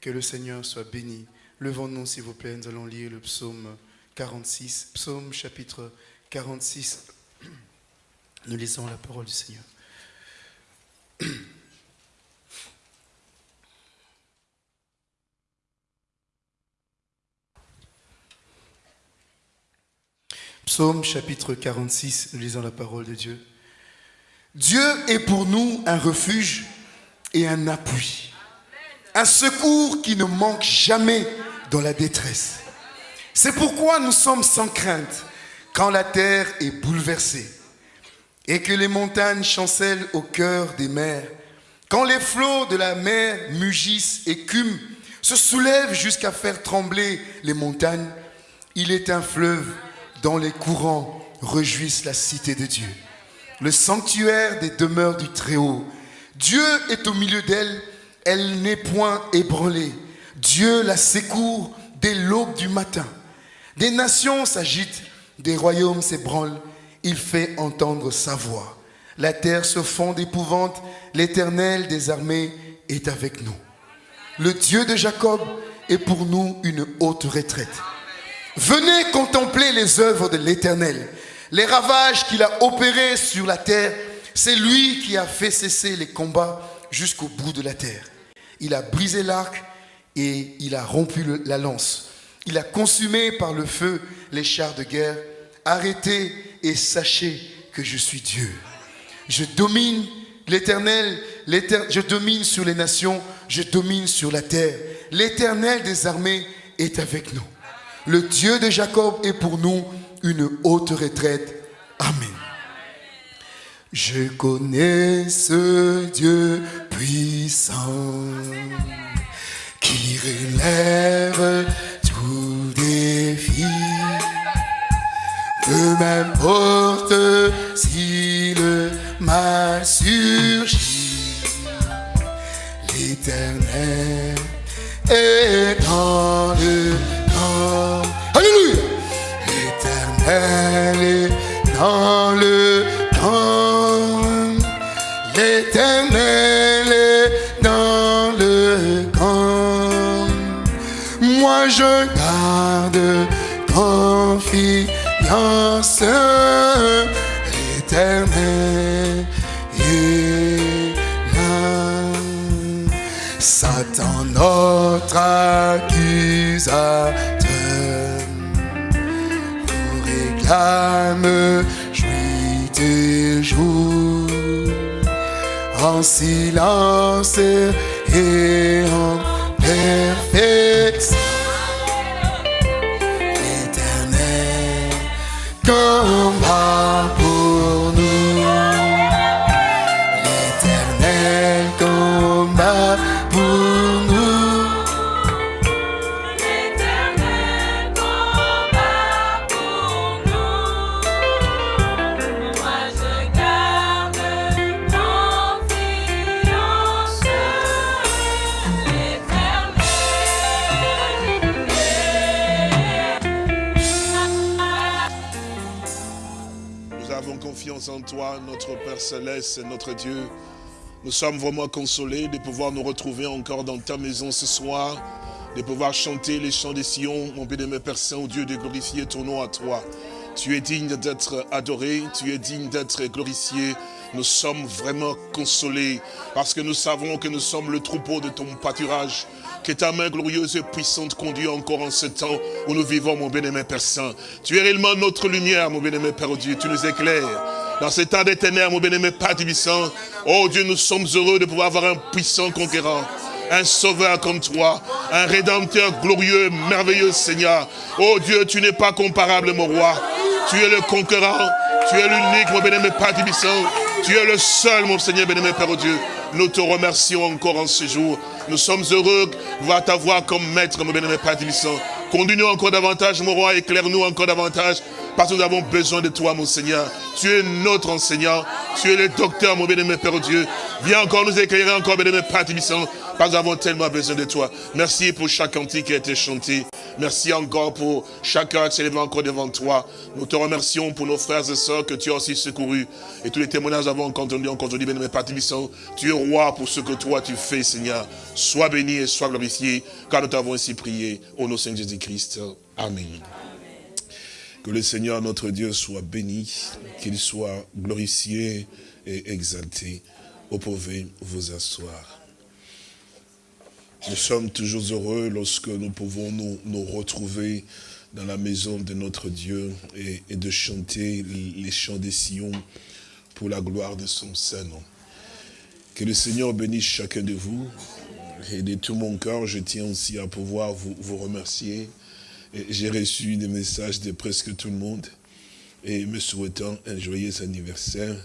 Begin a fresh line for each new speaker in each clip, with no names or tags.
Que le Seigneur soit béni. Levons-nous, s'il vous plaît, nous allons lire le psaume 46. Psaume chapitre 46. Nous lisons la parole du Seigneur. Psaume chapitre 46, nous lisons la parole de Dieu. Dieu est pour nous un refuge et un appui, un secours qui ne manque jamais dans la détresse. C'est pourquoi nous sommes sans crainte quand la terre est bouleversée et que les montagnes chancellent au cœur des mers, quand les flots de la mer mugissent, écument, se soulèvent jusqu'à faire trembler les montagnes. Il est un fleuve dont les courants réjouissent la cité de Dieu, le sanctuaire des demeures du Très-Haut. Dieu est au milieu d'elle, elle, n'est point ébranlée. Dieu la secourt dès l'aube du matin. Des nations s'agitent, des royaumes s'ébranlent, il fait entendre sa voix. La terre se fond d'épouvante, l'éternel des armées est avec nous. Le Dieu de Jacob est pour nous une haute retraite. Venez contempler les œuvres de l'Éternel, les ravages qu'il a opérés sur la terre. C'est lui qui a fait cesser les combats jusqu'au bout de la terre. Il a brisé l'arc et il a rompu la lance. Il a consumé par le feu les chars de guerre. Arrêtez et sachez que je suis Dieu. Je domine l'Éternel, je domine sur les nations, je domine sur la terre. L'Éternel des armées est avec nous. Le Dieu de Jacob est pour nous une haute retraite. Amen. Je connais ce Dieu puissant qui relève tout défi. Peu m'importe si le mal surgit, l'éternel est dans le Alléluia. L'éternel est dans le Dans le camp. Moi je garde confiance. Là. Satan, notre accusateur me jouit en silence et
Notre Dieu. Nous sommes vraiment consolés de pouvoir nous retrouver encore dans ta maison ce soir, de pouvoir chanter les chants des Sion, mon bien-aimé Père Saint, Dieu, de glorifier ton nom à toi. Tu es digne d'être adoré, tu es digne d'être glorifié. Nous sommes vraiment consolés parce que nous savons que nous sommes le troupeau de ton pâturage. Que ta main glorieuse et puissante conduit encore en ce temps où nous vivons, mon bien-aimé Père Saint. Tu es réellement notre lumière, mon bien-aimé Père Dieu. Tu nous éclaires. Dans ces temps des ténèbres, mon bien-aimé Père Tibissant, oh Dieu, nous sommes heureux de pouvoir avoir un puissant conquérant un sauveur comme toi, un rédempteur glorieux, merveilleux Seigneur. Oh Dieu, tu n'es pas comparable, mon roi. Tu es le conquérant, tu es l'unique, mon bien-aimé Père. Tu es le seul, mon Seigneur, bien-aimé Père Dieu. Nous te remercions encore en ce jour. Nous sommes heureux de voir ta voix comme maître, mon bien-aimé Père. Conduis-nous encore davantage, mon roi, éclaire-nous encore davantage. Parce que nous avons besoin de toi, mon Seigneur. Tu es notre enseignant, tu es le docteur, mon bien-aimé Père Dieu. Viens encore nous éclairer, encore, bien-aimé Père Tibissant, parce que nous avons tellement besoin de toi. Merci pour chaque cantique qui a été chanté. Merci encore pour chacun qui levé encore devant toi. Nous te remercions pour nos frères et sœurs que tu as aussi secourus. Et tous les témoignages avons entendu, encore aujourd'hui, bien-aimé Père Tibissant. Tu es roi pour ce que toi tu fais, Seigneur. Sois béni et sois glorifié, car nous t'avons ainsi prié. Au nom de Saint Jésus-Christ. Amen. Que le Seigneur notre Dieu soit béni, qu'il soit glorifié et exalté. Vous pouvez vous asseoir. Nous sommes toujours heureux lorsque nous pouvons nous, retrouver dans la maison de notre Dieu et, de chanter les chants des sillons pour la gloire de son Saint-Nom. Que le Seigneur bénisse chacun de vous. Et de tout mon cœur, je tiens aussi à pouvoir vous remercier j'ai reçu des messages de presque tout le monde et me souhaitant un joyeux anniversaire.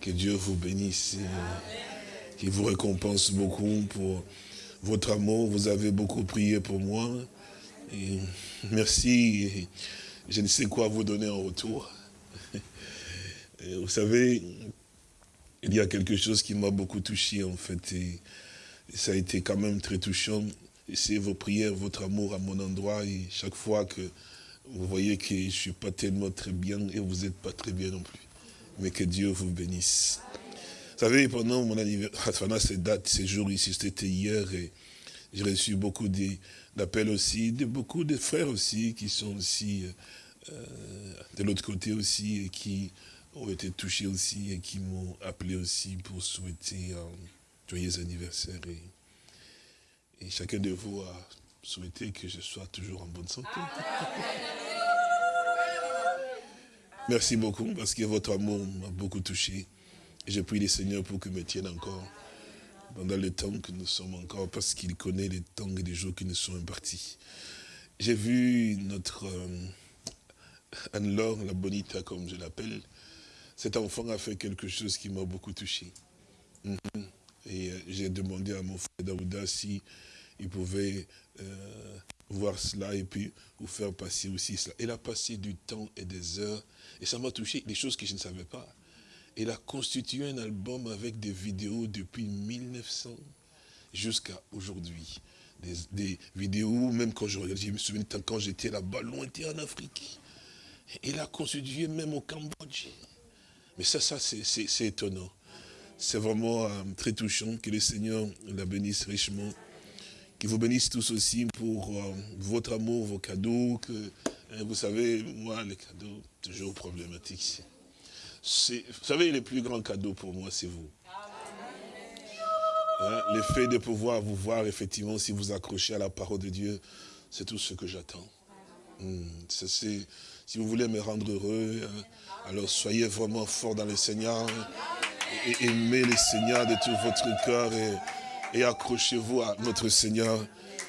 Que Dieu vous bénisse, qu'il vous récompense beaucoup pour votre amour. Vous avez beaucoup prié pour moi. Merci. Je ne sais quoi vous donner en retour. Vous savez, il y a quelque chose qui m'a beaucoup touché en fait. Et ça a été quand même très touchant c'est vos prières, votre amour à mon endroit. Et chaque fois que vous voyez que je ne suis pas tellement très bien et vous n'êtes pas très bien non plus. Mais que Dieu vous bénisse. Vous savez, pendant mon anniversaire, ces dates, ces jours ici, c'était hier, et j'ai reçu beaucoup d'appels aussi, de beaucoup de frères aussi, qui sont aussi euh, de l'autre côté aussi, et qui ont été touchés aussi, et qui m'ont appelé aussi pour souhaiter un joyeux anniversaire. Et chacun de vous a souhaité que je sois toujours en bonne santé. Merci beaucoup parce que votre amour m'a beaucoup touché. Et je prie les Seigneurs pour que me tienne encore pendant le temps que nous sommes encore, parce qu'il connaît les temps et les jours qui nous sont impartis. J'ai vu notre euh, Anne-Laure, la bonita comme je l'appelle, cet enfant a fait quelque chose qui m'a beaucoup touché. Mhm. Et euh, j'ai demandé à mon frère Daouda si il pouvait euh, voir cela et puis vous faire passer aussi cela. Il a passé du temps et des heures et ça m'a touché, des choses que je ne savais pas. Il a constitué un album avec des vidéos depuis 1900 jusqu'à aujourd'hui. Des, vidéos, même quand je regarde, je me souviens quand j'étais là-bas, lointain en Afrique. Il a constitué même au Cambodge. Mais ça, ça c'est étonnant. C'est vraiment euh, très touchant que le Seigneur la bénisse richement. Qu'il vous bénisse tous aussi pour euh, votre amour, vos cadeaux. Hein, vous savez, moi, les cadeaux, toujours problématiques. Vous savez, les plus grands cadeaux pour moi, c'est vous. Hein, le fait de pouvoir vous voir, effectivement, si vous accrochez à la parole de Dieu, c'est tout ce que j'attends. Hmm, si vous voulez me rendre heureux, hein, alors soyez vraiment fort dans le Seigneur et aimez le Seigneur de tout votre cœur et, accrochez-vous à notre Seigneur,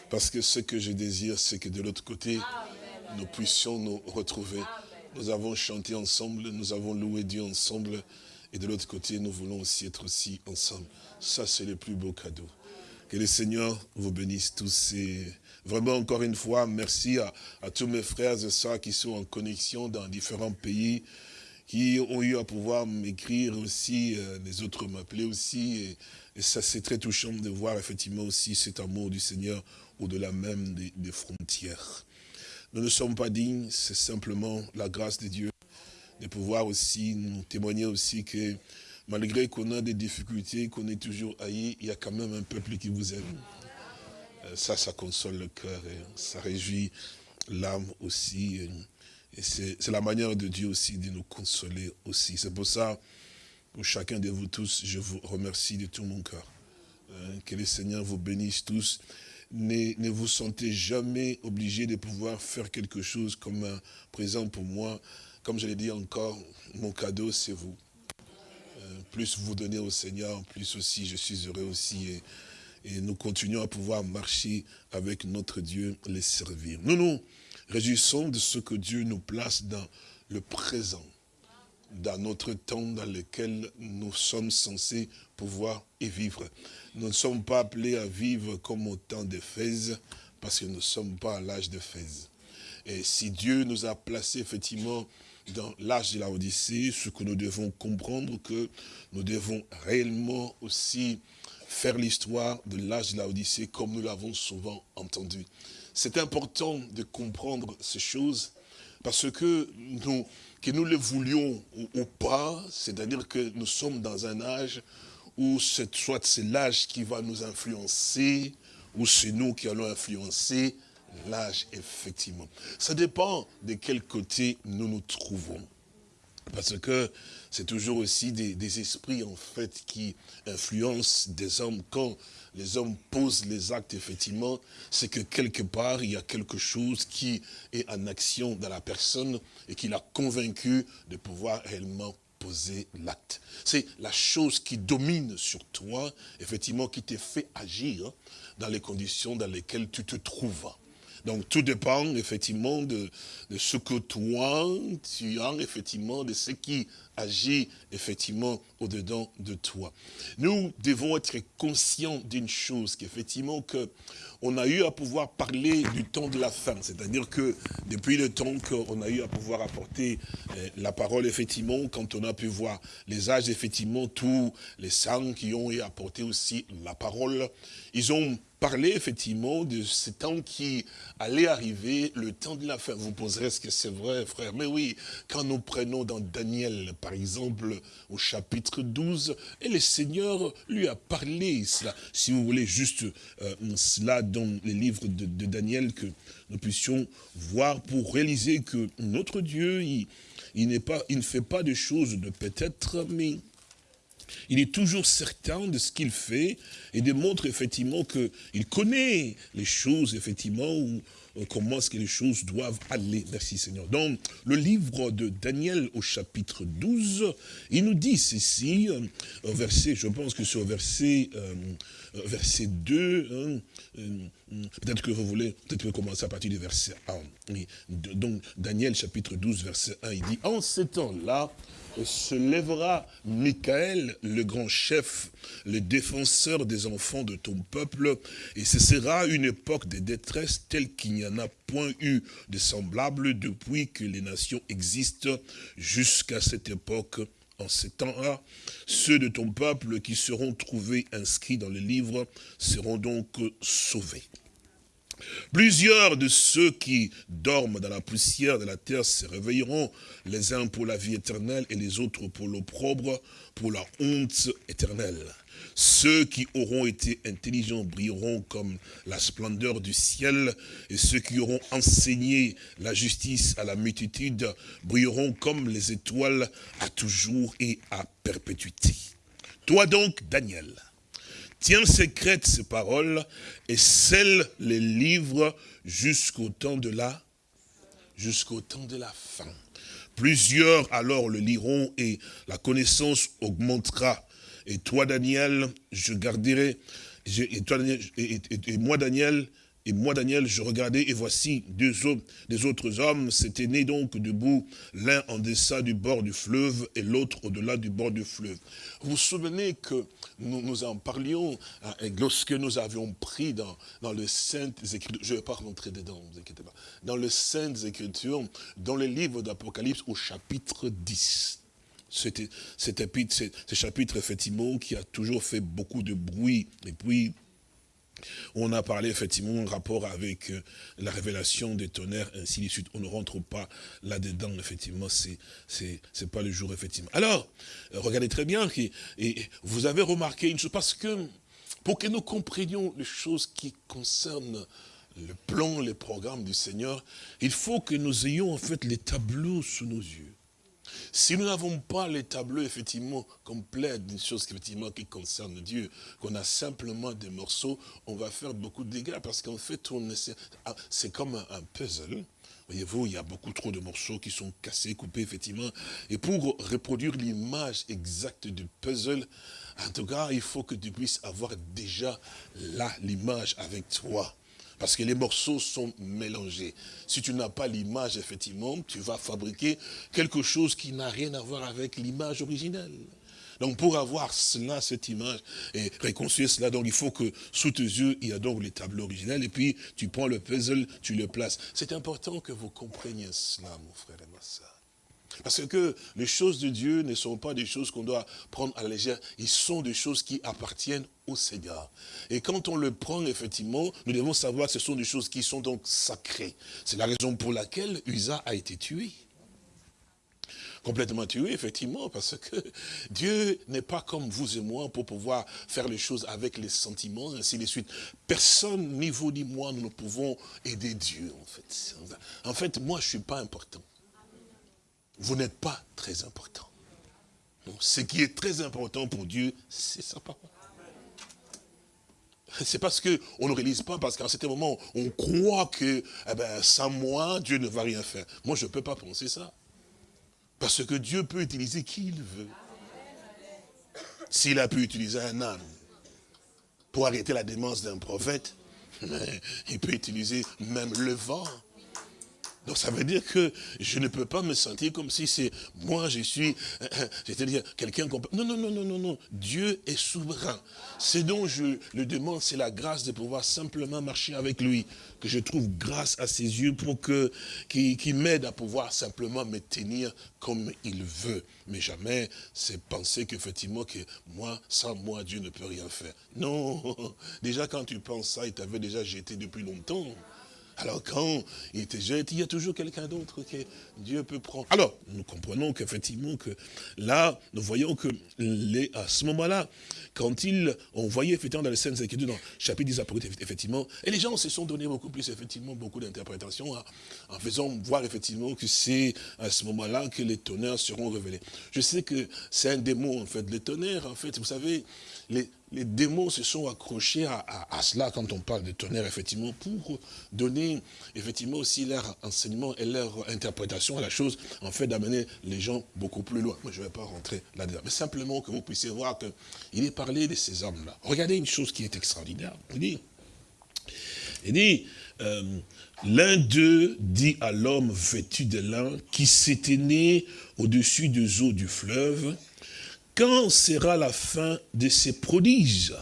parce que ce que je désire, c'est que de l'autre côté, nous puissions nous retrouver. Nous avons chanté ensemble, nous avons loué Dieu ensemble, et de l'autre côté, nous voulons aussi être aussi ensemble. Ça, c'est le plus beau cadeau. Que le Seigneur vous bénisse tous. Et vraiment, encore une fois, merci à, à tous mes frères et sœurs qui sont en connexion dans différents pays, qui ont eu à pouvoir m'écrire aussi, euh, les autres m'appeler aussi. Et, ça, c'est très touchant de voir effectivement aussi cet amour du Seigneur au-delà même des, frontières. Nous ne sommes pas dignes, c'est simplement la grâce de Dieu de pouvoir aussi nous témoigner aussi que malgré qu'on a des difficultés, qu'on est toujours haï, il y a quand même un peuple qui vous aime. Euh, ça, ça console le cœur et ça réjouit l'âme aussi. Et c'est la manière de Dieu aussi de nous consoler aussi. C'est pour ça pour chacun de vous tous, je vous remercie de tout mon cœur. Hein, que le Seigneur vous bénisse tous. Ne, ne, vous sentez jamais obligé de pouvoir faire quelque chose comme un présent pour moi. Comme je l'ai dit encore, mon cadeau, c'est vous. Euh, plus vous donnez au Seigneur, plus aussi je suis heureux aussi. Et, et nous continuons à pouvoir marcher avec notre Dieu, les servir. Nous nous réjouissons de ce que Dieu nous place dans le présent dans notre temps dans lequel nous sommes censés pouvoir y vivre. Nous ne sommes pas appelés à vivre comme au temps Fès, parce que nous ne sommes pas à l'âge Fès. Et si Dieu nous a placés effectivement dans l'âge de la Odyssée, ce que nous devons comprendre, que nous devons réellement aussi faire l'histoire de l'âge de la Odyssée comme nous l'avons souvent entendu. C'est important de comprendre ces choses parce que nous, que nous le voulions ou, pas, c'est-à-dire que nous sommes dans un âge où soit c'est l'âge qui va nous influencer, ou c'est nous qui allons influencer l'âge, effectivement. Ça dépend de quel côté nous nous trouvons. Parce que c'est toujours aussi des, esprits, en fait, qui influencent des hommes. Quand les hommes posent les actes, effectivement, c'est que quelque part, il y a quelque chose qui est en action dans la personne et qui l'a convaincu de pouvoir réellement poser l'acte. C'est la chose qui domine sur toi, effectivement, qui te fait agir dans les conditions dans lesquelles tu te trouves. Donc tout dépend effectivement de, ce que toi, tu as effectivement, de ce qui agit effectivement au-dedans de toi. Nous devons être conscients d'une chose, qu'effectivement que on a eu à pouvoir parler du temps de la fin. C'est-à-dire que depuis le temps qu'on a eu à pouvoir apporter euh, la parole, effectivement, quand on a pu voir les âges, effectivement, tous les saints qui ont eu à apporter aussi la parole, ils ont parler effectivement de ce temps qui allait arriver, le temps de la fin. Vous poserez ce que c'est vrai, frère? Mais oui, quand nous prenons dans Daniel, par exemple, au chapitre 12, et le Seigneur lui a parlé cela. Si vous voulez juste euh, cela dans les livres de, Daniel, que nous puissions voir pour réaliser que notre Dieu, il, pas, il ne fait pas de choses de peut-être, mais il est toujours certain de ce qu'il fait et démontre effectivement qu'il connaît les choses, effectivement, euh, comment est-ce que les choses doivent aller. Merci Seigneur. Dans le livre de Daniel au chapitre 12, il nous dit ceci, verset, je pense que c'est au verset, euh, verset 2, hein, peut-être que vous voulez, peut-être commencer à partir du verset 1. Donc Daniel chapitre 12, verset 1, il dit, en ce temps-là, se lèvera Michael, le grand chef, le défenseur des enfants de ton peuple, et ce sera une époque de détresse telle qu'il n'y en a point eu de semblable depuis que les nations existent jusqu'à cette époque en ces temps-là, ceux de ton peuple qui seront trouvés inscrits dans le livre seront donc sauvés. Plusieurs de ceux qui dorment dans la poussière de la terre se réveilleront, les uns pour la vie éternelle et les autres pour l'opprobre, pour la honte éternelle. Ceux qui auront été intelligents brilleront comme la splendeur du ciel, et ceux qui auront enseigné la justice à la multitude brilleront comme les étoiles à toujours et à perpétuité. Toi donc, Daniel, Tiens secrète ces paroles et scelle les livres jusqu'au temps de la jusqu'au temps de la fin. Plusieurs alors le liront et la connaissance augmentera. Et toi, Daniel, je garderai, et, moi, Daniel, et moi, Daniel, je regardais, et voici deux autres, autres hommes s'étaient nés donc debout, l'un en deçà du bord du fleuve et l'autre au-delà du bord du fleuve. Vous vous souvenez que nous, en parlions hein, lorsque nous avions pris dans, dans le Saintes Écritures, je ne vais pas rentrer dedans, ne vous inquiétez pas, dans le Saintes Écritures, dans le livre d'Apocalypse au chapitre 10 c'était ce chapitre effectivement qui a toujours fait beaucoup de bruit. Et puis, on a parlé effectivement en rapport avec euh, la révélation des tonnerres, ainsi de suite. On ne rentre pas là-dedans, effectivement, c'est pas le jour, effectivement. Alors, euh, regardez très bien, et vous avez remarqué une chose, parce que pour que nous comprenions les choses qui concernent le plan, les programmes du Seigneur, il faut que nous ayons en fait les tableaux sous nos yeux. Si nous n'avons pas les tableaux, effectivement, complets d'une chose effectivement, qui concerne Dieu, qu'on a simplement des morceaux, on va faire beaucoup de dégâts parce qu'en fait, ah, c'est comme un, puzzle. Voyez-vous, il y a beaucoup trop de morceaux qui sont cassés, coupés, effectivement. Et pour reproduire l'image exacte du puzzle, en tout cas, il faut que tu puisses avoir déjà là l'image avec toi. Parce que les morceaux sont mélangés. Si tu n'as pas l'image, effectivement, tu vas fabriquer quelque chose qui n'a rien à voir avec l'image originelle. Donc pour avoir cela, cette image, et reconstruire cela, donc il faut que sous tes yeux, il y a donc les tableaux originels, et puis tu prends le puzzle, tu le places. C'est important que vous compreniez cela, mon frère et ma soeur. Parce que les choses de Dieu ne sont pas des choses qu'on doit prendre à la légère, ils sont des choses qui appartiennent au Seigneur. Et quand on le prend, effectivement, nous devons savoir que ce sont des choses qui sont donc sacrées. C'est la raison pour laquelle Usa a été tué. Complètement tué, effectivement, parce que Dieu n'est pas comme vous et moi pour pouvoir faire les choses avec les sentiments, ainsi de suite. Personne, ni vous ni moi, nous ne pouvons aider Dieu, en fait. En fait, moi, je ne suis pas important vous n'êtes pas très important. ce qui est très important pour Dieu, c'est sa parole. C'est parce qu'on ne réalise pas, parce qu'à certain moment, on croit que eh ben, sans moi, Dieu ne va rien faire. Moi, je ne peux pas penser ça. Parce que Dieu peut utiliser qui il veut. S'il a pu utiliser un âne pour arrêter la démence d'un prophète, il peut utiliser même le vent donc ça veut dire que je ne peux pas me sentir comme si c'est moi, je suis, c'est-à-dire quelqu'un qu'on Non, non, non, non, non, non. Dieu est souverain. Ce dont je le demande, c'est la grâce de pouvoir simplement marcher avec lui. Que je trouve grâce à ses yeux pour que qu'il m'aide à pouvoir simplement me tenir comme il veut. Mais jamais c'est penser qu'effectivement que moi, sans moi, Dieu ne peut rien faire. Non. Déjà quand tu penses ça, il t'avait déjà jeté depuis longtemps. Alors quand il te jette, il y a toujours quelqu'un d'autre que Dieu peut prendre. Alors, nous comprenons qu'effectivement, que là, nous voyons que les, à ce moment-là, quand ils ont voyé effectivement dans les scènes écritures, dans le chapitre des Apocalypses, effectivement, et les gens se sont donné beaucoup plus, effectivement, beaucoup d'interprétations, en faisant voir effectivement que c'est à ce moment-là que les tonnerres seront révélés. Je sais que c'est un démon, en fait, les tonnerres, en fait, vous savez, les, démons se sont accrochés à, cela quand on parle de tonnerre, effectivement, pour donner, effectivement, aussi leur enseignement et leur interprétation à la chose, en fait, d'amener les gens beaucoup plus loin. Moi, je ne vais pas rentrer là-dedans. Mais simplement que vous puissiez voir qu'il est parlé de ces hommes-là. Regardez une chose qui est extraordinaire. Il dit, il dit euh, l'un d'eux dit à l'homme vêtu de lin qui s'était né au-dessus des eaux du fleuve, quand sera la fin de ces prodiges?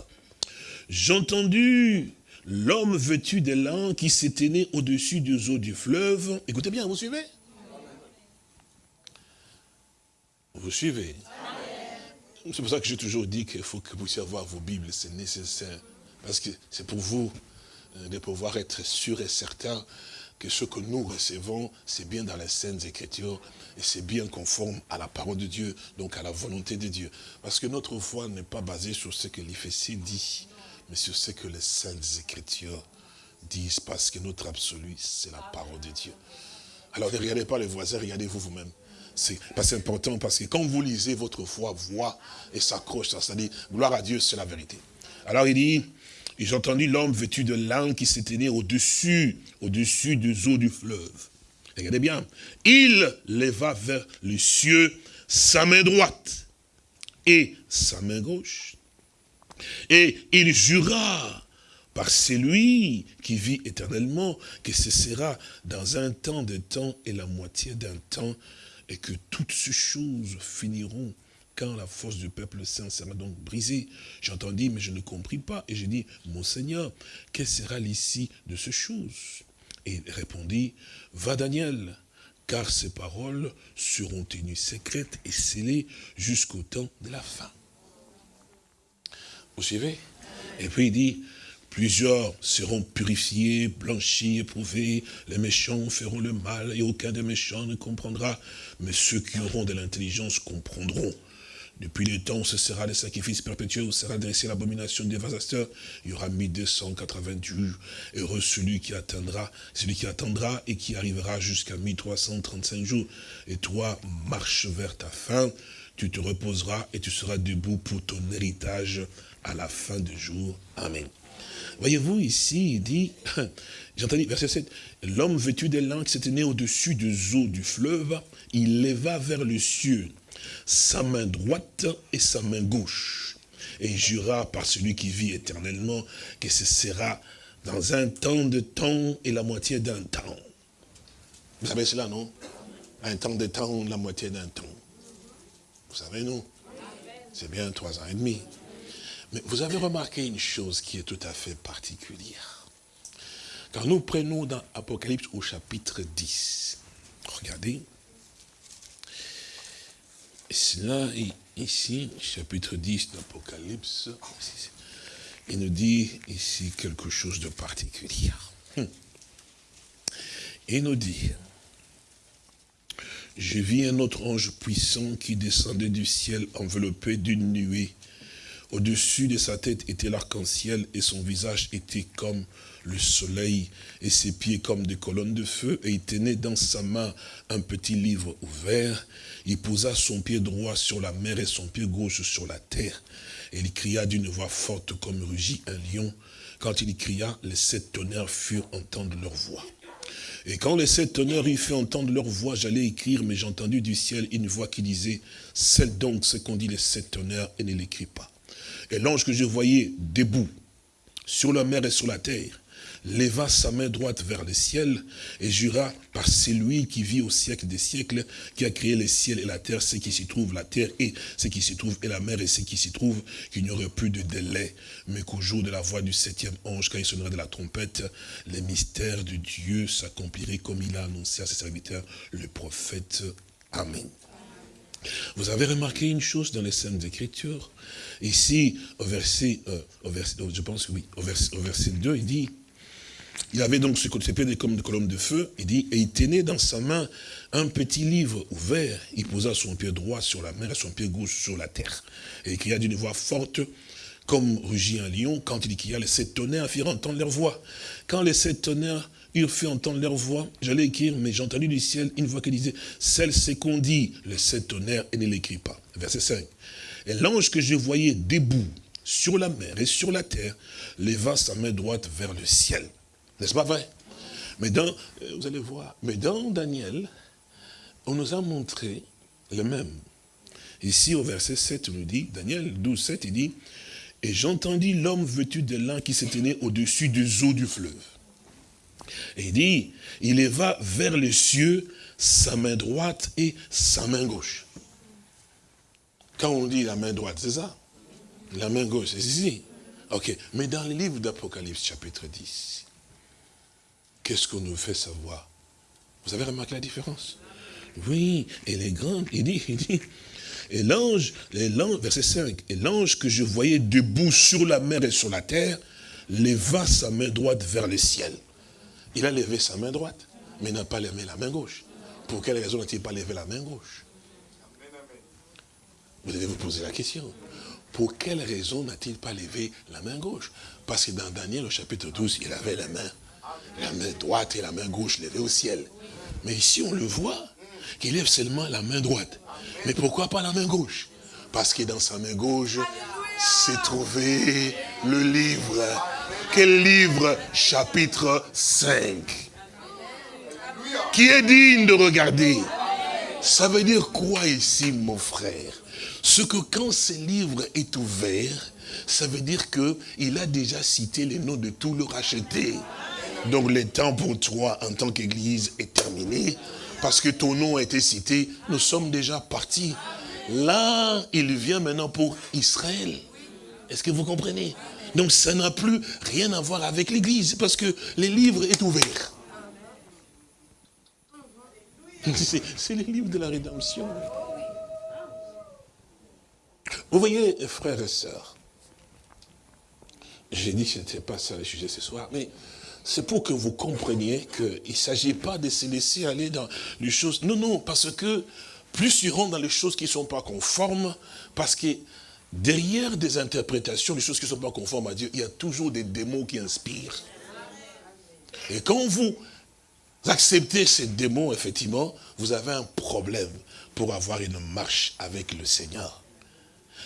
J'ai entendu l'homme vêtu de lin qui s'était né au-dessus des eaux du fleuve. Écoutez bien, vous suivez? Vous suivez? C'est pour ça que j'ai toujours dit qu'il faut que vous puissiez avoir vos Bibles, c'est nécessaire. Parce que c'est pour vous euh, de pouvoir être sûr et certain que ce que nous recevons, c'est bien dans les Saintes Écritures et c'est bien conforme à la parole de Dieu, donc à la volonté de Dieu. Parce que notre foi n'est pas basée sur ce que l'Éphésie dit, mais sur ce que les Saintes Écritures disent, parce que notre absolu, c'est la parole de Dieu. Alors ne regardez pas les voisins, regardez-vous vous-même. C'est important parce que quand vous lisez, votre foi voit et s'accroche, ça dit, gloire à Dieu, c'est la vérité. Alors il dit, et j'ai entendu l'homme vêtu de lin qui s'était né au-dessus, au-dessus des eaux du fleuve. Regardez bien. Il leva vers les cieux sa main droite et sa main gauche. Et il jura par celui qui vit éternellement que ce sera dans un temps de temps et la moitié d'un temps et que toutes ces choses finiront quand la force du peuple saint sera donc brisée. J'entendis, mais je ne compris pas. Et j'ai dit, mon Seigneur, quelle sera l'issue de ces choses? Et il répondit, va Daniel, car ces paroles seront tenues secrètes et scellées jusqu'au temps de la fin. Vous suivez? Et puis il dit, Plusieurs seront purifiés, blanchis, éprouvés. Les méchants feront le mal et aucun des méchants ne comprendra. Mais ceux qui auront de l'intelligence comprendront. Depuis le temps où ce sera le sacrifice perpétuel, où sera dressé l'abomination des dévastateur, il y aura 1288. Heureux celui qui attendra, celui qui attendra et qui arrivera jusqu'à 1335 jours. Et toi, marche vers ta fin, tu te reposeras et tu seras debout pour ton héritage à la fin du jour. Amen. Voyez-vous ici, il dit, j'entendis verset 7, l'homme vêtu des langues s'était né au-dessus des eaux du fleuve, il leva vers le cieux sa main droite et sa main gauche. Et il jura par celui qui vit éternellement que ce sera dans un temps de temps et la moitié d'un temps. Vous savez cela, non? Un temps de temps, la moitié d'un temps. Vous savez, non? C'est bien trois ans et demi. Mais vous avez remarqué une chose qui est tout à fait particulière. Quand nous prenons dans Apocalypse au chapitre 10, regardez, là, ici, chapitre 10 d'Apocalypse, il nous dit ici quelque chose de particulier. Hum. Il nous dit, je vis un autre ange puissant qui descendait du ciel enveloppé d'une nuée. Au-dessus de sa tête était l'arc-en-ciel et son visage était comme le soleil et ses pieds comme des colonnes de feu et il tenait dans sa main un petit livre ouvert. Il posa son pied droit sur la mer et son pied gauche sur la terre. Et il cria d'une voix forte comme rugit un lion. Quand il cria, les sept tonnerres furent entendre leur voix. Et quand les sept tonnerres eurent fait entendre leur voix, j'allais écrire, mais j'ai entendu du ciel une voix qui disait, celle donc ce qu'ont dit les sept tonnerres et ne l'écrit pas. Et l'ange que je voyais debout, sur la mer et sur la terre, leva sa main droite vers le ciel et jura par celui qui vit au siècle des siècles, qui a créé les ciels et la terre, ce qui s'y trouve, la terre et ce qui s'y trouve, et la mer et ce qui s'y trouve, qu'il n'y aurait plus de délai, mais qu'au jour de la voix du septième ange, quand il sonnerait de la trompette, les mystères de Dieu s'accompliraient comme il a annoncé à ses serviteurs, le prophète. Amen. Vous avez remarqué une chose dans les Saintes Écritures? Ici, au verset, euh, au verset, je pense que oui, au verset, au verset 2, il dit, il avait donc ce s'appelait comme des colonnes de feu, il dit, et il tenait dans sa main un petit livre ouvert, il posa son pied droit sur la mer et son pied gauche sur la terre. Et il cria d'une voix forte, comme rugit un lion, quand il cria, les sept tonnerres firent entendre leur voix. Quand les sept tonnerres eurent fait entendre leur voix, j'allais écrire, mais j'ai entendu du ciel une voix qui disait, celle c'est qu'on dit, les sept tonnerres, et ne l'écrit pas. Verset 5. Et l'ange que je voyais debout sur la mer et sur la terre, leva sa main droite vers le ciel. N'est-ce pas vrai? Mais dans, euh, vous allez voir, mais dans Daniel, on nous a montré le même. Ici, au verset 7, on nous dit, Daniel 12, 7, il dit, « Et j'entendis l'homme vêtu de lin qui se tenait au-dessus des eaux du fleuve. » Et il dit, il leva vers les cieux sa main droite et sa main gauche. Quand on dit la main droite, c'est ça? La main gauche, c'est ici. Ok, mais dans le livre d'Apocalypse, chapitre 10, qu'est-ce qu'on nous fait savoir? Vous avez remarqué la différence? Oui, et les grands, il dit, il dit, et l'ange, verset 5, et l'ange que je voyais debout sur la mer et sur la terre, leva sa main droite vers le ciel. Il a levé sa main droite, mais n'a pas levé la main gauche. Pour quelle raison n'a-t-il pas levé la main gauche? Vous devez vous poser la question. Pour quelle raison n'a-t-il pas levé la main gauche? Parce que dans Daniel, au chapitre 12, il avait la main la main droite et la main gauche levées au ciel. Mais ici, on le voit, qu'il lève seulement la main droite. Mais pourquoi pas la main gauche? Parce que dans sa main gauche s'est trouvé le livre. Quel livre? Chapitre 5. Qui est digne de regarder? Ça veut dire quoi ici, mon frère? Ce que quand ce livre est ouvert, ça veut dire qu'il a déjà cité les noms de tous les rachetés. Donc le temps pour toi en tant qu'église est terminé. Parce que ton nom a été cité, nous sommes déjà partis. Là, il vient maintenant pour Israël. Est-ce que vous comprenez? Donc ça n'a plus rien à voir avec l'église, parce que le livre est ouvert. C'est le livre de la rédemption. Vous voyez, frères et sœurs, j'ai dit que ce n'était pas ça le sujet ce soir, mais c'est pour que vous compreniez qu'il ne s'agit pas de se laisser aller dans les choses. Non, non, parce que plus ils rentrent dans les choses qui ne sont pas conformes, parce que derrière des interprétations, des choses qui ne sont pas conformes à Dieu, il y a toujours des démons qui inspirent. Et quand vous acceptez ces démons, effectivement, vous avez un problème pour avoir une marche avec le Seigneur.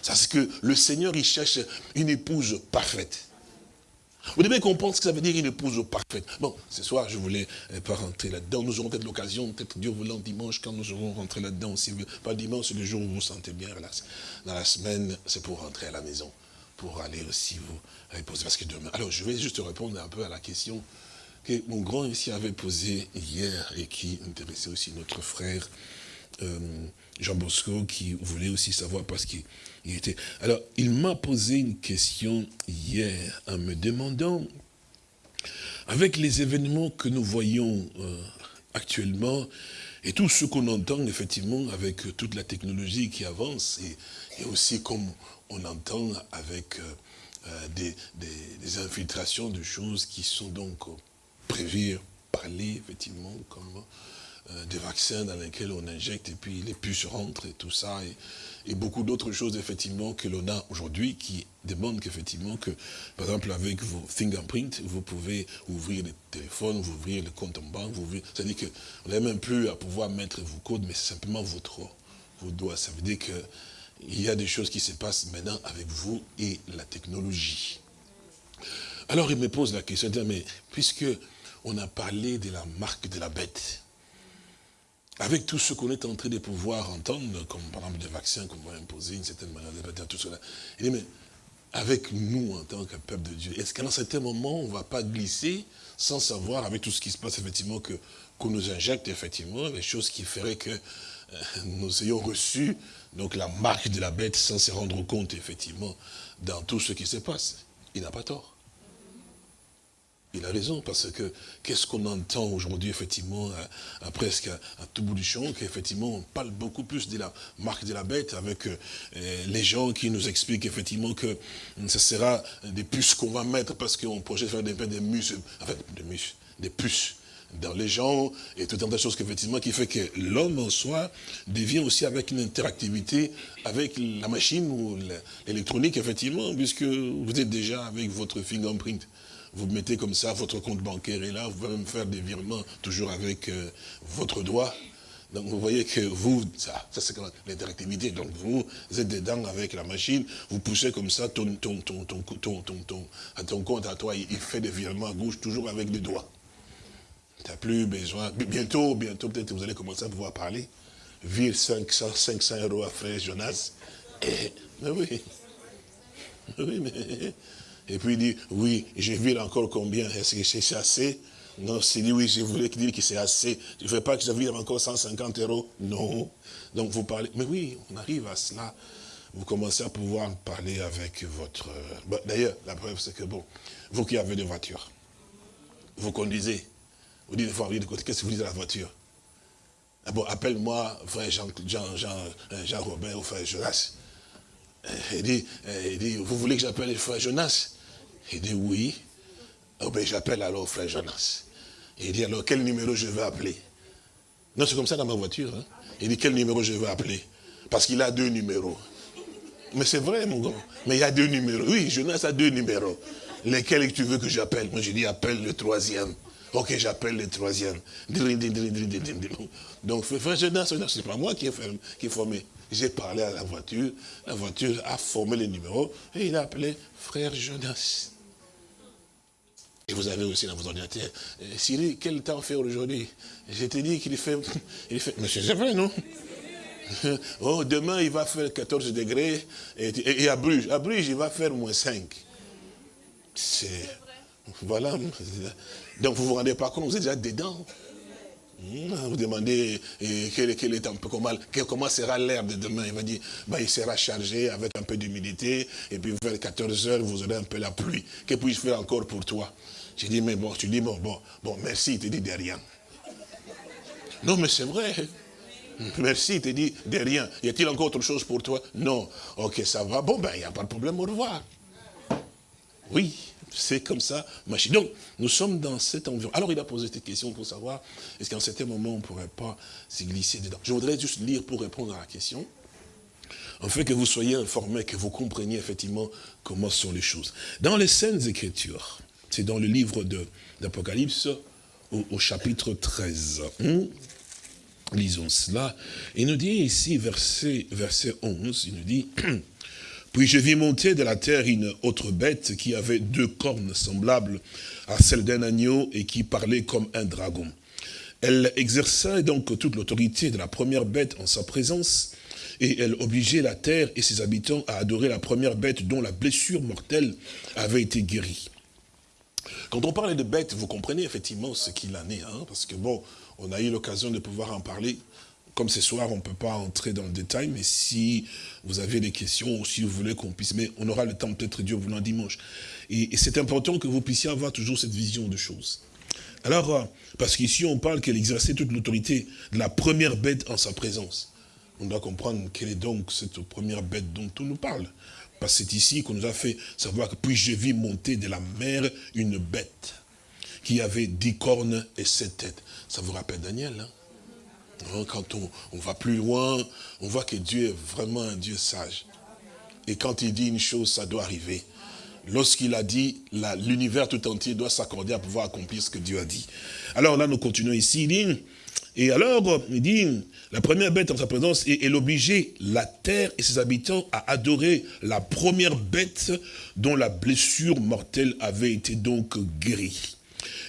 C'est que le Seigneur, il cherche une épouse parfaite. Vous devez comprendre ce que ça veut dire une épouse parfaite. Bon, ce soir, je voulais euh, pas rentrer là-dedans. Nous aurons peut-être l'occasion, peut-être Dieu voulant, dimanche, quand nous aurons rentré là-dedans. Si pas dimanche, le jour où vous vous sentez bien. Dans la semaine, c'est pour rentrer à la maison, pour aller aussi vous reposer. Parce que demain... Alors, je vais juste répondre un peu à la question que mon grand ici avait posée hier et qui intéressait aussi notre frère. Euh, Jean Bosco qui voulait aussi savoir parce Alors, il m'a posé une question hier en me demandant, avec les événements que nous voyons euh, actuellement, et tout ce qu'on entend effectivement avec toute la technologie qui avance, et, aussi comme on entend avec euh, euh, des, infiltrations de choses qui sont donc prévues, parler effectivement comme euh, des vaccins dans lesquels on injecte et puis les puces rentrent et tout ça. Beaucoup d'autres choses, effectivement, que l'on a aujourd'hui qui demandent qu'effectivement, que, par exemple, avec vos fingerprints, vous pouvez ouvrir les téléphones, vous ouvrir le compte en banque, vous C'est-à-dire qu'on n'a même plus à pouvoir mettre vos codes, mais simplement votre, vos doigts. Ça veut dire qu'il y a des choses qui se passent maintenant avec vous et la technologie. Alors il me pose la question, mais puisque on a parlé de la marque de la bête, avec tout ce qu'on est en train de pouvoir entendre, comme par exemple des vaccins qu'on va imposer, une certaine manière de tout cela, il dit, mais avec nous en tant que peuple de Dieu, est-ce qu'à un certain moment, on ne va pas glisser sans savoir, avec tout ce qui se passe, effectivement, qu'on nous injecte, effectivement, les choses qui feraient que euh, nous ayons reçu donc la marque de la bête sans se rendre compte, effectivement, dans tout ce qui se passe? Il n'a pas tort. Il a raison, parce que qu'est-ce qu'on entend aujourd'hui, effectivement, à, presque à, tout bout du champ, qu'effectivement, on parle beaucoup plus de la marque de la bête avec euh, les gens qui nous expliquent effectivement que ce sera des puces qu'on va mettre parce qu'on projette faire des, des enfin, des des puces dans les gens et tout un tas de choses qu'effectivement qui fait que l'homme en soi devient aussi avec une interactivité avec la machine ou l'électronique effectivement puisque vous êtes déjà avec votre fingerprint vous mettez comme ça, votre compte bancaire est là, vous pouvez même faire des virements toujours avec euh, votre doigt. Donc vous voyez que vous, ça, ça c'est l'interactivité. Donc vous, êtes dedans avec la machine, vous poussez comme ça ton, ton, ton, ton, ton, ton, à ton compte à toi, il, fait des virements à gauche toujours avec les doigts. Tu n'as plus besoin. Bientôt, bientôt, peut-être vous allez commencer à pouvoir parler. Vire 500, 500 euros à frère Jonas. Et, mais oui. Oui, mais et puis il dit, oui, je vire encore combien? Est-ce que c'est assez? Non, c'est dit, oui, je voulais dire que c'est assez. Je ne veux pas que je vire encore 150 euros? Non. Donc vous parlez, mais oui, on arrive à cela. Vous commencez à pouvoir parler avec votre... D'ailleurs, la preuve, c'est que, bon, vous qui avez des voitures, vous conduisez, vous dites, qu'est-ce que vous dites à la voiture? Ah Bon, appelle-moi frère Jean, Jean, Jean, euh, ou frère Jonas. Il dit, il dit, vous voulez que j'appelle le frère Jonas? Il dit oui. Oh ben j'appelle alors frère Jonas. Il dit alors quel numéro je vais appeler? Non, c'est comme ça dans ma voiture. Hein. Il dit quel numéro je vais appeler? Parce qu'il a deux numéros. Mais c'est vrai, mon gars. Mais il y a deux numéros. Oui, Jonas a deux numéros. Lesquels tu veux que j'appelle? Moi, je dis appelle le troisième. Ok, j'appelle le troisième. Donc, frère Jonas, c'est pas moi qui ai, qui formé. J'ai parlé à la voiture. La voiture a formé les numéros. Et il a appelé frère Jonas. Et vous avez aussi dans vos ordinateurs, euh, Siri, quel temps fait aujourd'hui? Je t'ai dit qu'il fait, il fait, mais c'est vrai, non? Oh, demain, il va faire 14 degrés, et, à Bruges, à Bruges, il va faire moins 5. C'est, voilà. Donc, vous ne vous rendez pas compte, vous êtes déjà dedans. Hmm, vous demandez eh, quel, peu comment, comment sera l'air de demain? Il va dire, bah, il sera chargé avec un peu d'humidité, et puis vers 14 heures, vous aurez un peu la pluie. Que puis-je faire encore pour toi? J'ai dit, mais bon, tu dis, bon, bon, bon, merci, il te dit de rien. Non, mais c'est vrai. Merci, il te dit de rien. Y a-t-il encore autre chose pour toi? Non. Ok, ça va. Bon, ben, il n'y a pas de problème, au revoir. Oui. C'est comme ça, machine. Donc, nous sommes dans cet environnement. Alors, il a posé cette question pour savoir, est-ce qu'à un certain moment, on ne pourrait pas s'y glisser dedans? Je voudrais juste lire pour répondre à la question, en fait que vous soyez informés, que vous compreniez effectivement comment sont les choses. Dans les scènes écritures, c'est dans le livre d'Apocalypse, au, au, chapitre 13. Hmm? Lisons cela. Il nous dit ici, verset, verset 11, il nous dit... Puis je vis monter de la terre une autre bête qui avait deux cornes semblables à celles d'un agneau et qui parlait comme un dragon. Elle exerçait donc toute l'autorité de la première bête en sa présence, et elle obligeait la terre et ses habitants à adorer la première bête dont la blessure mortelle avait été guérie. Quand on parle de bête, vous comprenez effectivement ce qu'il en est, hein, parce que bon, on a eu l'occasion de pouvoir en parler comme ce soir, on ne peut pas entrer dans le détail, mais si vous avez des questions, ou si vous voulez qu'on puisse, mais on aura le temps peut-être Dieu voulant dimanche. Et, et c'est important que vous puissiez avoir toujours cette vision de choses. Alors, euh, parce qu'ici on parle qu'elle exerçait toute l'autorité de la première bête en sa présence. On doit comprendre quelle est donc cette première bête dont on nous parle. Parce que c'est ici qu'on nous a fait savoir que puis je vis monter de la mer une bête qui avait dix cornes et sept têtes. Ça vous rappelle Daniel, hein? hein Quand on, va plus loin, on voit que Dieu est vraiment un Dieu sage. Et quand il dit une chose, ça doit arriver. Lorsqu'il a dit, l'univers tout entier doit s'accorder à pouvoir accomplir ce que Dieu a dit. Alors là, nous continuons ici. Et alors, il dit, la première bête en sa présence, et elle obligeait la terre et ses habitants à adorer la première bête dont la blessure mortelle avait été donc guérie.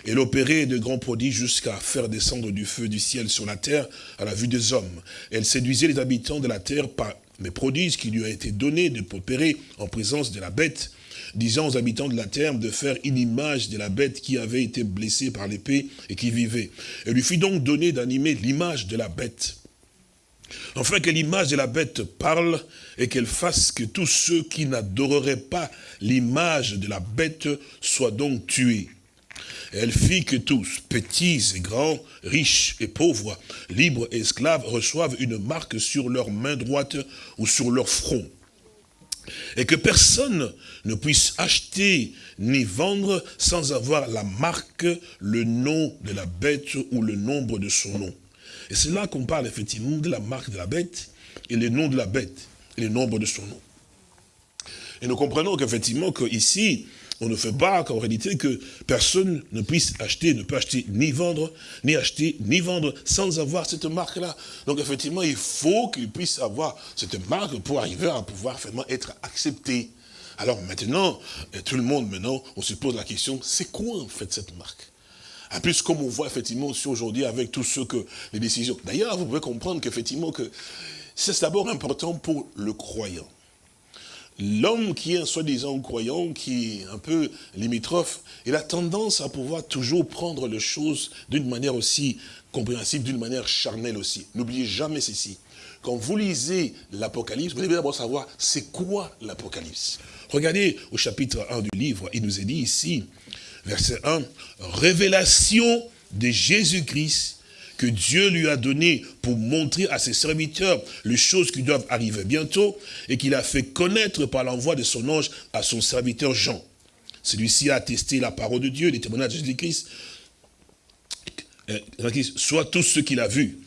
Elle opérait de grands prodiges jusqu'à faire descendre du feu du ciel sur la terre à la vue des hommes. Elle séduisait les habitants de la terre par les prodiges qui lui ont été donnés de opérer en présence de la bête disant aux habitants de la terre de faire une image de la bête qui avait été blessée par l'épée et qui vivait. Elle lui fit donc donner d'animer l'image de la bête. Enfin que l'image de la bête parle et qu'elle fasse que tous ceux qui n'adoreraient pas l'image de la bête soient donc tués. elle fit que tous, petits et grands, riches et pauvres, libres et esclaves, reçoivent une marque sur leur main droite ou sur leur front et que personne ne puisse acheter ni vendre sans avoir la marque, le nom de la bête ou le nombre de son nom. Et c'est là qu'on parle effectivement de la marque de la bête et le nom de la bête et le nombre de son nom. Et nous comprenons qu'effectivement, qu'ici, on ne fait pas qu'en réalité que personne ne puisse acheter, ne peut acheter ni vendre, ni acheter, ni vendre sans avoir cette marque-là. Donc effectivement, il faut qu'il puisse avoir cette marque pour arriver à pouvoir vraiment être accepté. Alors maintenant, euh, tout le monde maintenant, on se pose la question, c'est quoi en fait cette marque? En plus, comme on voit effectivement aussi aujourd'hui avec tout ce que les décisions. D'ailleurs, vous pouvez comprendre qu'effectivement que c'est d'abord important pour le croyant l'homme qui est un soi-disant croyant, qui est un peu limitrophe, il a tendance à pouvoir toujours prendre les choses d'une manière aussi compréhensible, d'une manière charnelle aussi. N'oubliez jamais ceci. Quand vous lisez l'Apocalypse, vous devez d'abord savoir c'est quoi l'Apocalypse. Regardez au chapitre 1 du livre, il nous est dit ici, verset 1, révélation de Jésus-Christ que Dieu lui a donné pour montrer à ses serviteurs les choses qui doivent arriver bientôt et qu'il a fait connaître par l'envoi de son ange à son serviteur Jean. Celui-ci a attesté la parole de Dieu, les témoignages de Jésus-Christ, euh, soit tout ce qu'il a vu.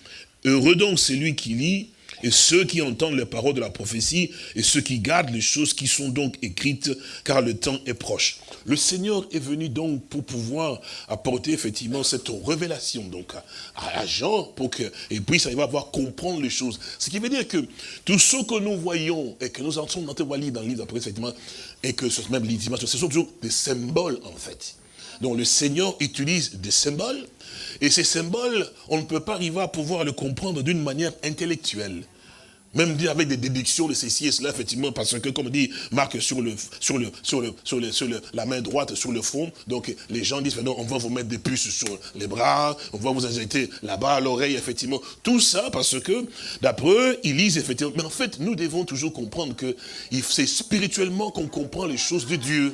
Heureux donc celui qui lit et ceux qui entendent les paroles de la prophétie, et ceux qui gardent les choses qui sont donc écrites, car le temps est proche. Le Seigneur est venu donc pour pouvoir apporter effectivement cette révélation donc à, Jean, pour qu'il puisse arriver à voir comprendre les choses. Ce qui veut dire que tout ce que nous voyons, et que nous le livre, dans le livre après, effectivement, et que ce même livre, ce sont toujours des symboles en fait. Donc le Seigneur utilise des symboles, et ces symboles, on ne peut pas arriver à pouvoir le comprendre d'une manière intellectuelle. Même avec des déductions de ceci et cela, effectivement, parce que, comme dit Marc, sur le, la main droite, sur le front, donc les gens disent, non, on va vous mettre des puces sur les bras, on va vous injecter là-bas à l'oreille, effectivement. Tout ça parce que, d'après eux, ils lisent effectivement. Mais en fait, nous devons toujours comprendre que c'est spirituellement qu'on comprend les choses de Dieu.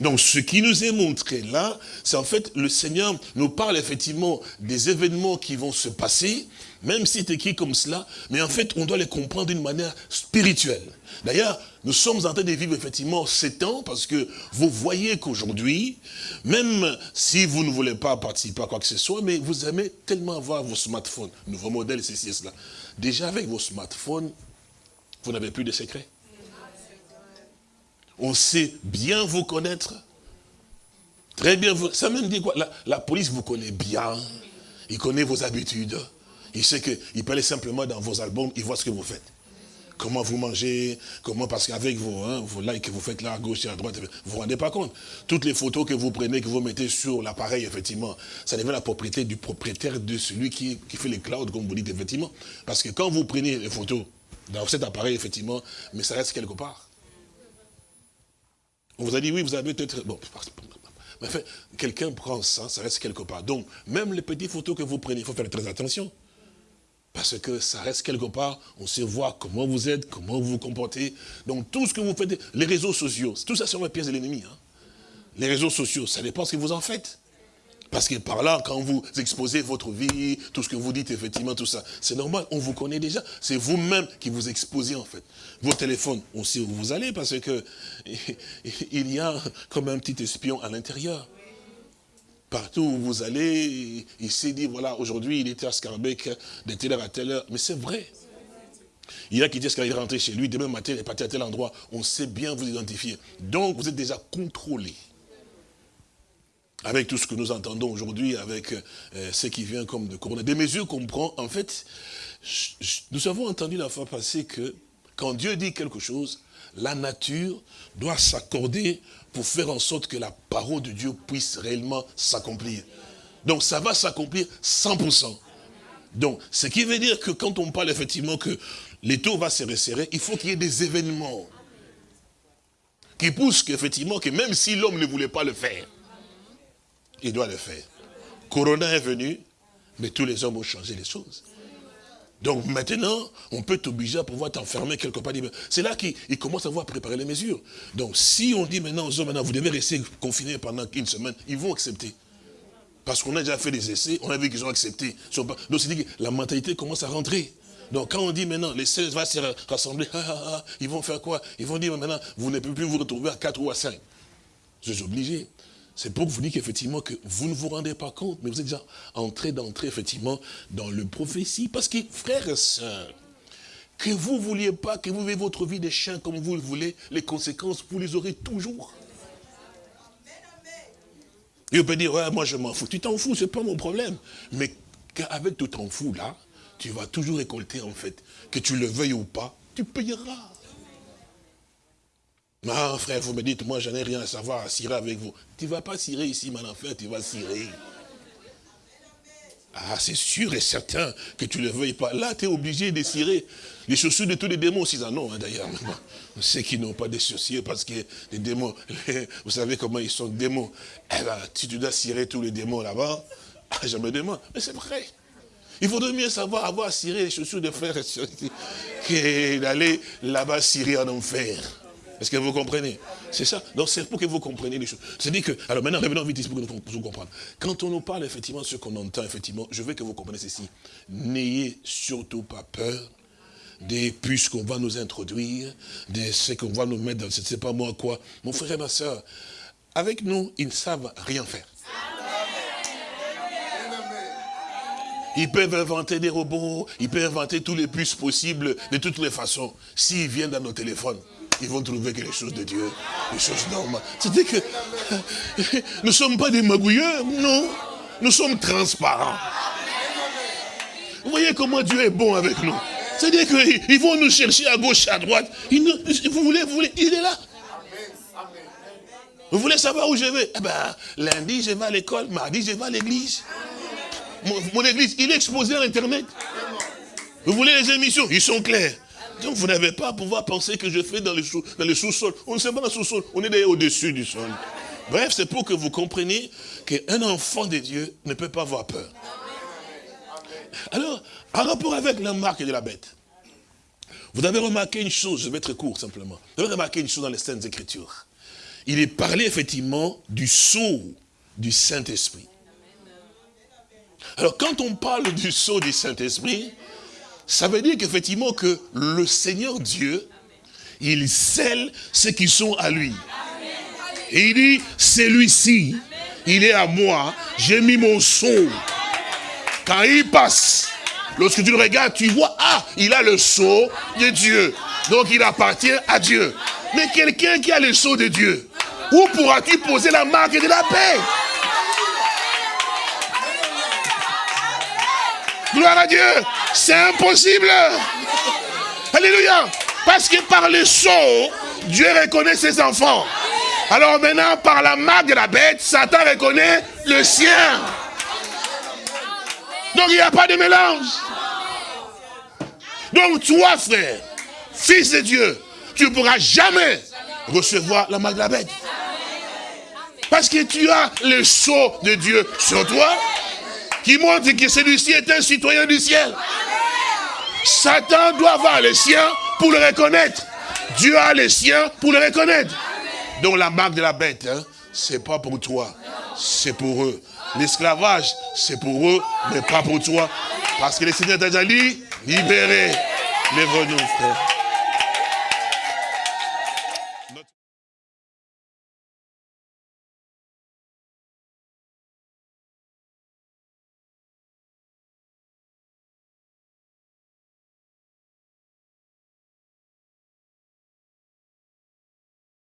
Donc ce qui nous est montré là, c'est en fait le Seigneur nous parle effectivement des événements qui vont se passer, même si c'est écrit comme cela, mais en fait on doit les comprendre d'une manière spirituelle. D'ailleurs, nous sommes en train de vivre effectivement ces temps parce que vous voyez qu'aujourd'hui, même si vous ne voulez pas participer à quoi que ce soit, mais vous aimez tellement avoir vos smartphones, nouveaux modèles, ceci et cela. Déjà avec vos smartphones, vous n'avez plus de secrets on sait bien vous connaître. Très bien, vous, ça même dit quoi? La, police vous connaît bien. Il connaît vos habitudes. Il sait qu'il peut aller simplement dans vos albums, il voit ce que vous faites. Comment vous mangez, comment, parce qu'avec vos, hein, likes que vous faites là, à gauche et à droite, vous vous rendez pas compte. Toutes les photos que vous prenez, que vous mettez sur l'appareil, effectivement, ça devient la propriété du propriétaire de celui qui, qui fait les clouds, comme vous dites, effectivement. Parce que quand vous prenez les photos dans cet appareil, effectivement, mais ça reste quelque part. On vous a dit, oui, vous avez peut-être... Bon, mais enfin, quelqu'un prend ça, ça reste quelque part. Donc, même les petites photos que vous prenez, il faut faire très attention. Parce que ça reste quelque part, on sait voir comment vous êtes, comment vous vous comportez. Donc tout ce que vous faites, les réseaux sociaux, tout ça sont les pièces de l'ennemi. Hein. Les réseaux sociaux, ça dépend ce que vous en faites. Parce que par là, quand vous exposez votre vie, tout ce que vous dites, effectivement, tout ça, c'est normal, on vous connaît déjà. C'est vous-même qui vous exposez, en fait. Vos téléphones, on sait où vous allez, parce que il y a comme un petit espion à l'intérieur. Partout où vous allez, il s'est dit, voilà, aujourd'hui, il était à Scarbeck, de telle heure à telle heure. Mais c'est vrai. Il y a qui disent qu'il est rentré chez lui, demain matin, il est parti à tel endroit. On sait bien vous identifier. Donc, vous êtes déjà contrôlé avec tout ce que nous entendons aujourd'hui, avec euh, ce qui vient comme de corona, des mesures qu'on prend, en fait, nous avons entendu la fois passée que quand Dieu dit quelque chose, la nature doit s'accorder pour faire en sorte que la parole de Dieu puisse réellement s'accomplir. Donc ça va s'accomplir 100%. Donc, ce qui veut dire que quand on parle effectivement que taux vont se resserrer, il faut qu'il y ait des événements qui poussent qu'effectivement, que même si l'homme ne voulait pas le faire, il doit le faire. Corona est venu, mais tous les hommes ont changé les choses. Donc maintenant, on peut t'obliger à pouvoir t'enfermer quelque part. C'est là qu'il commence à voir préparer les mesures. Donc si on dit maintenant aux hommes, maintenant, vous devez rester confinés pendant une semaine, ils vont accepter. Parce qu'on a déjà fait des essais, on a vu qu'ils ont accepté. Donc c'est dit que la mentalité commence à rentrer. Donc quand on dit maintenant, les 16 vont se rassembler, ah, ah, ah, ils vont faire quoi? Ils vont dire maintenant, vous ne pouvez plus vous retrouver à 4 ou à 5. Je suis obligé. C'est pour vous dire qu'effectivement, que vous ne vous rendez pas compte, mais vous êtes déjà entré d'entrer, effectivement, dans le prophétie. Parce que, frères et sœurs, que vous ne vouliez pas, que vous vivez votre vie des chiens comme vous le voulez, les conséquences, vous les aurez toujours. On peut dire, ouais, moi je m'en fous. Tu t'en fous, c'est pas mon problème. Mais avec tout t'en fous là, tu vas toujours récolter en fait. Que tu le veuilles ou pas, tu payeras. Non, frère, vous me dites, moi, j'en ai rien à savoir à cirer avec vous. Tu ne vas pas cirer ici, mon enfant, tu vas cirer. Ah, c'est sûr et certain que tu ne le veuilles pas. Là, tu es obligé de cirer. Les chaussures de tous les démons aussi en ont, hein, d'ailleurs. Ceux qui n'ont pas de chaussures, parce que les démons, vous savez comment ils sont démons. Eh ben, si tu dois cirer tous les démons là-bas, ah, je me demande. Mais c'est vrai. Il faudrait mieux savoir avoir ciré les chaussures de frères que d'aller là-bas cirer en enfer. Est-ce que vous comprenez? C'est ça. Donc c'est pour que vous compreniez les choses. C'est-à-dire que, alors maintenant, revenons vite pour que nous comprendre. Quand on nous parle effectivement ce qu'on entend, effectivement, je veux que vous compreniez ceci. N'ayez surtout pas peur des puces qu'on va nous introduire, de ce qu'on va nous mettre dans, je ne sais pas moi quoi. Mon frère et ma soeur, avec nous, ils ne savent rien faire. Ils peuvent inventer des robots, ils peuvent inventer tous les puces possibles, de toutes les façons, s'ils viennent dans nos téléphones ils vont trouver que les choses de Dieu, les choses normales. C'est-à-dire que nous ne sommes pas des magouilleurs, non. Nous sommes transparents. Vous voyez comment Dieu est bon avec nous. C'est-à-dire qu'ils vont nous chercher à gauche, à droite. vous voulez, vous voulez, il est là. Vous voulez savoir où je vais? Eh ben, lundi, je vais à l'école, mardi, je vais à l'église. Mon, mon, église, il est exposé à Internet. Vous voulez les émissions? Ils sont clairs. Donc vous n'avez pas à pouvoir penser que je fais dans le sous-sol. on ne sait pas dans le sous-sol, on est au-dessus du sol. Bref, c'est pour que vous compreniez qu'un enfant de Dieu ne peut pas avoir peur. Alors, en rapport avec la marque de la bête, vous avez remarqué une chose, je vais être court simplement. Vous avez remarqué une chose dans les Saintes Écritures. Il est parlé effectivement du sceau du Saint-Esprit. Alors quand on parle du sceau du Saint-Esprit, ça veut dire qu'effectivement que le Seigneur Dieu, il scelle ceux qui sont à lui. Et il dit, celui-ci, il est à moi, j'ai mis mon sceau. Quand il passe, lorsque tu le regardes, tu vois, ah, il a le sceau de Dieu. Donc il appartient à Dieu. Mais quelqu'un qui a le sceau de Dieu, où pourras-tu poser la marque de la paix? Gloire à Dieu. C'est impossible. Alléluia. Parce que par le sceau, Dieu reconnaît ses enfants. Alors maintenant, par la marque de la bête, Satan reconnaît le sien. Donc il n'y a pas de mélange. Donc toi, frère, fils de Dieu, tu ne pourras jamais recevoir la marque de la bête. Parce que tu as le sceau de Dieu sur toi qui montre que celui-ci est un citoyen du ciel. Satan doit avoir les siens pour le reconnaître. Dieu a les siens pour le reconnaître. Donc la marque de la bête, hein, c'est pas pour toi, c'est pour eux. L'esclavage, c'est pour eux, mais pas pour toi. Parce que le Seigneur t'a déjà dit, libérez. Lève-nous, frère.